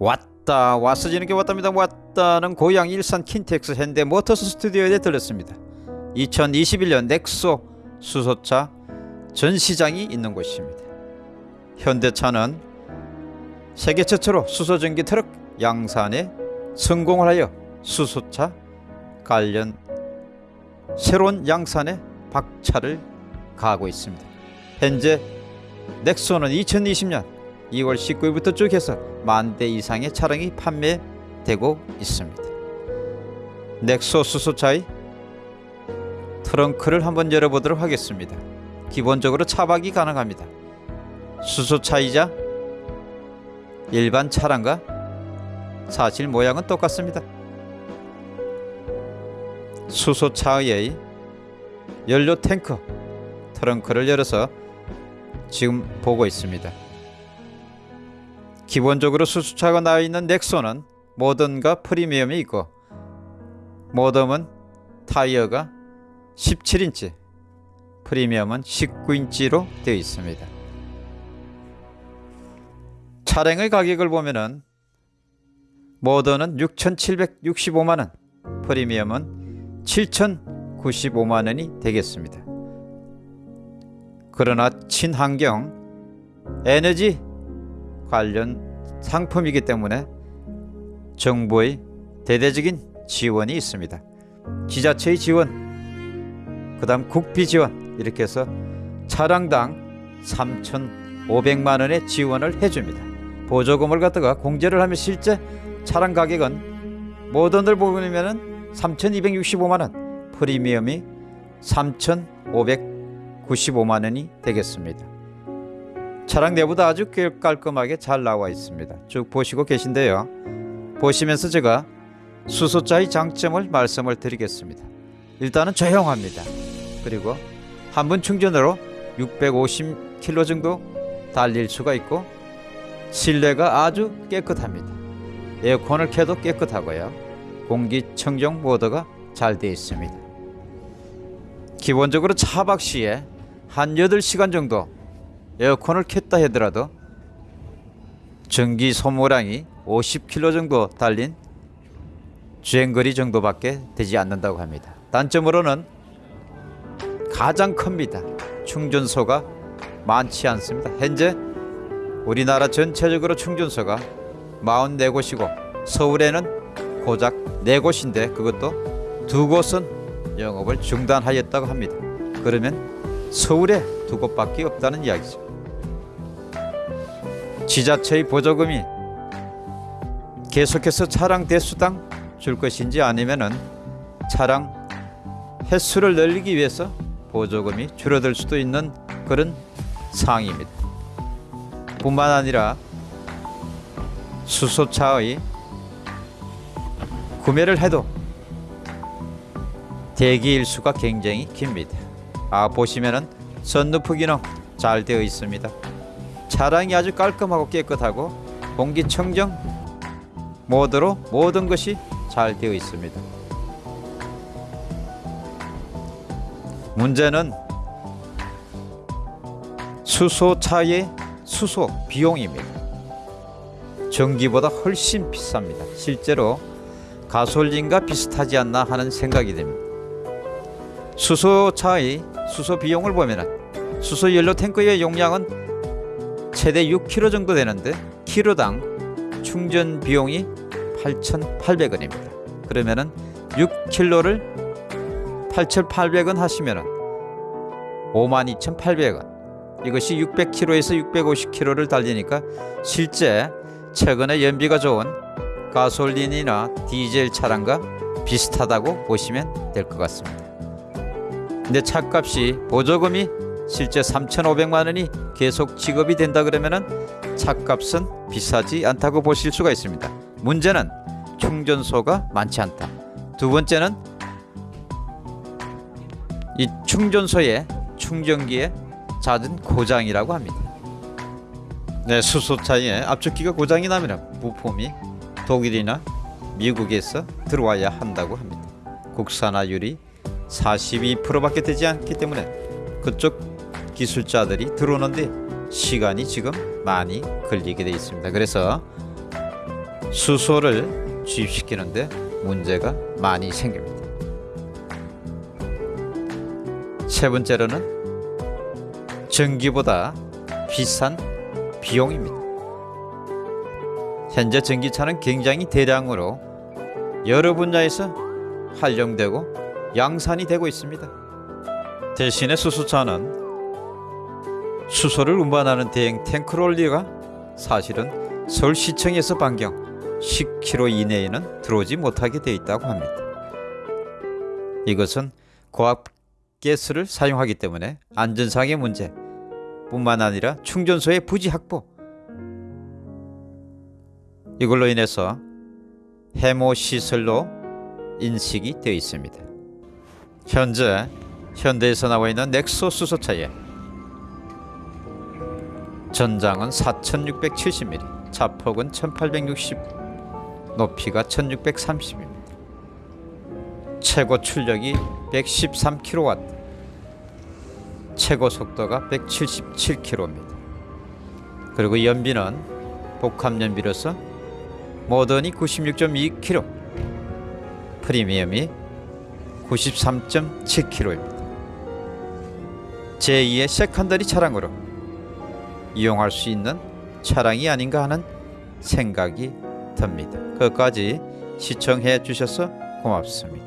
왔다 왔어지는 게 왔답니다. 왔다는 고향 일산 킨텍스 현대 모터스 스튜디오에 들렸습니다. 2021년 넥소 수소차 전시장이 있는 곳입니다. 현대차는 세계 최초로 수소전기 트럭 양산에 성공을 하여 수소차 관련 새로운 양산에 박차를 가하고 있습니다. 현재 넥소는 2020년 2월 19일부터 쭉 해서 만 대 이상의 차량이 판매되고 있습니다. 넥소 수소차의 트렁크를 한번 열어보도록 하겠습니다. 기본적으로 차박이 가능합니다. 수소차이자 일반 차량과 사실 모양은 똑같습니다. 수소차의 연료 탱크 트렁크를 열어서 지금 보고 있습니다. 기본적으로 수수차가 나와 있는 넥소는 모던과 프리미엄이 있고 모던은 타이어가 17인치 프리미엄은 19인치로 되어 있습니다. 차량의 가격을 보면은 모던은 6,765만원 프리미엄은 7,095만원이 되겠습니다. 그러나 친환경 에너지 관련 상품이기 때문에 정부의 대대적인 지원이 있습니다. 지자체의 지원, 그 다음 국비 지원 이렇게 해서 차량당 3,500만 원의 지원을 해줍니다. 보조금을 갖다가 공제를 하면 실제 차량 가격은 모던을 보면 3,265만 원, 프리미엄이 3,595만 원이 되겠습니다. 차량 내부도 아주 깔끔하게 잘 나와 있습니다. 쭉 보시고 계신데요. 보시면서 제가 수소차의 장점을 말씀을 드리겠습니다. 일단은 조용합니다. 그리고 한 번 충전으로 650km 정도 달릴 수가 있고 실내가 아주 깨끗합니다. 에어컨을 켜도 깨끗하고요. 공기청정 모드가 잘 되어 있습니다. 기본적으로 차박 시에 한 8시간 정도 에어컨을 켰다 하더라도 전기 소모량이 50km 정도 달린 주행거리 정도밖에 되지 않는다고 합니다. 단점으로는 가장 큽니다. 충전소가 많지 않습니다. 현재 우리나라 전체적으로 충전소가 44곳이고 서울에는 고작 4곳인데 그것도 두 곳은 영업을 중단하였다고 합니다. 그러면 서울에 두 곳밖에 없다는 이야기죠. 지자체의 보조금이 계속해서 차량 대수당 줄 것인지 아니면 은 차량 횟수를 늘리기 위해서 보조금이 줄어들 수도 있는 그런 상황입니다. 뿐만 아니라 수소차의 구매를 해도 대기 일수가 굉장히 깁니다. 아 보시면은 선루프 기능 잘 되어 있습니다. 차량이 아주 깔끔하고 깨끗하고 공기청정 모드로 모든 것이 잘 되어 있습니다. 문제는 수소차의 수소 비용입니다. 전기보다 훨씬 비쌉니다. 실제로 가솔린과 비슷하지 않나 하는 생각이 듭니다. 수소차의 수소 비용을 보면 수소 연료 탱크의 용량은 최대 6kg 정도 되는데 키로당 충전 비용이 8,800원입니다. 그러면은 6kg를 8,800원 하시면은 52,800원. 이것이 600km에서 650km를 달리니까 실제 최근에 연비가 좋은 가솔린이나 디젤 차량과 비슷하다고 보시면 될 것 같습니다. 근데 차값이 보조금이 실제 3,500만 원이 계속 지급이 된다 그러면은 차값은 비싸지 않다고 보실 수가 있습니다. 문제는 충전소가 많지 않다. 두 번째는 이 충전소의 충전기에 잦은 고장이라고 합니다. 네, 수소차에 압축기가 고장이 나면 부품이 독일이나 미국에서 들어와야 한다고 합니다. 국산화율이 42%밖에 되지 않기 때문에 그쪽 기술자들이 들어오는데 시간이 지금 많이 걸리게 되어 있습니다. 그래서 수소를 주입시키는데 문제가 많이 생깁니다. 세 번째로는 전기보다 비싼 비용입니다. 현재 전기차는 굉장히 대량으로 여러 분야에서 활용되고 양산이 되고 있습니다. 대신에 수소차는 수소를 운반하는 대행 탱크롤리가 사실은 서울시청에서 반경 10km 이내에는 들어오지 못하게 되어 있다고 합니다. 이것은 고압 가스를 사용하기 때문에 안전상의 문제 뿐만 아니라 충전소의 부지 확보 이걸로 인해서 해모 시설로 인식이 되어 있습니다. 현재 현대에서 나와 있는 넥소 수소차에 전장은 4670mm, 차폭은 1860, 높이가 1630입니다. 최고 출력이 113kW, 최고 속도가 177km입니다. 그리고 연비는 복합 연비로서 모던이 96.2km, 프리미엄이 93.7km입니다. 제2의 secondary 차량으로 이용할 수 있는 차량이 아닌가 하는 생각이 듭니다. 끝까지 시청해 주셔서 고맙습니다.